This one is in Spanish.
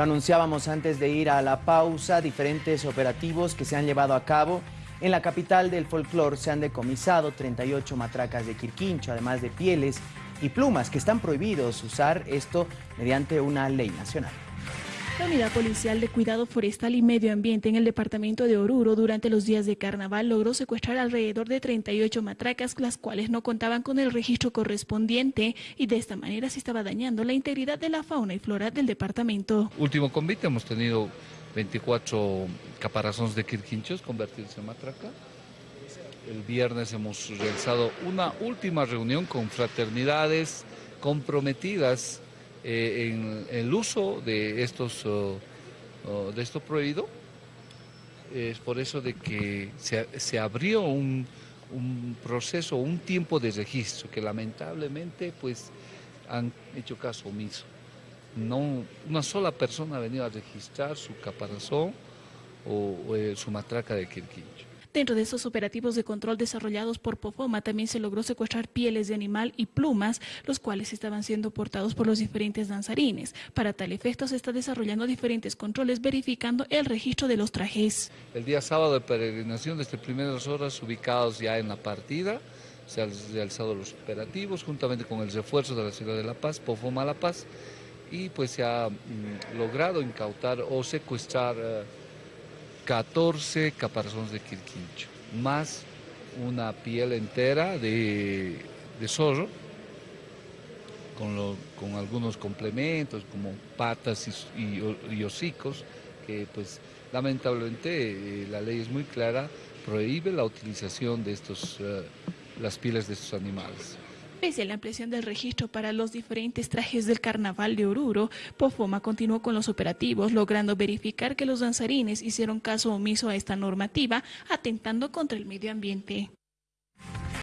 Lo anunciábamos antes de ir a la pausa, diferentes operativos que se han llevado a cabo. En la capital del folclore se han decomisado 38 matracas de quirquincho, además de pieles y plumas que están prohibidos usar esto mediante una ley nacional. La Unidad Policial de Cuidado Forestal y Medio Ambiente en el departamento de Oruro durante los días de carnaval logró secuestrar alrededor de 38 matracas, las cuales no contaban con el registro correspondiente y de esta manera se estaba dañando la integridad de la fauna y flora del departamento. Último convite hemos tenido 24 caparazones de quirquinchos convertidos en matraca. El viernes hemos realizado una última reunión con fraternidades comprometidas eh, en, el uso de estos, oh, oh, de esto prohibido. Es por eso de que se, abrió un, proceso, un tiempo de registro que lamentablemente pues han hecho caso omiso. No, una sola persona ha venido a registrar su caparazón o, eh, su matraca de quirquincho. Dentro de esos operativos de control desarrollados por POFOMA también se logró secuestrar pieles de animal y plumas, los cuales estaban siendo portados por los diferentes danzarines. Para tal efecto se está desarrollando diferentes controles verificando el registro de los trajes. El día sábado de peregrinación desde primeras horas ubicados ya en la partida, se han realizado los operativos juntamente con el refuerzo de la ciudad de La Paz, POFOMA La Paz, y pues se ha mm, logrado incautar o secuestrar... Eh, 14 caparazones de quirquincho, más una piel entera de, zorro, con, algunos complementos como patas y, hocicos, que pues lamentablemente eh, la ley es muy clara, prohíbe la utilización de estos, eh, las pieles de estos animales. Pese a la ampliación del registro para los diferentes trajes del carnaval de Oruro, Pofoma continuó con los operativos, logrando verificar que los danzarines hicieron caso omiso a esta normativa, atentando contra el medio ambiente.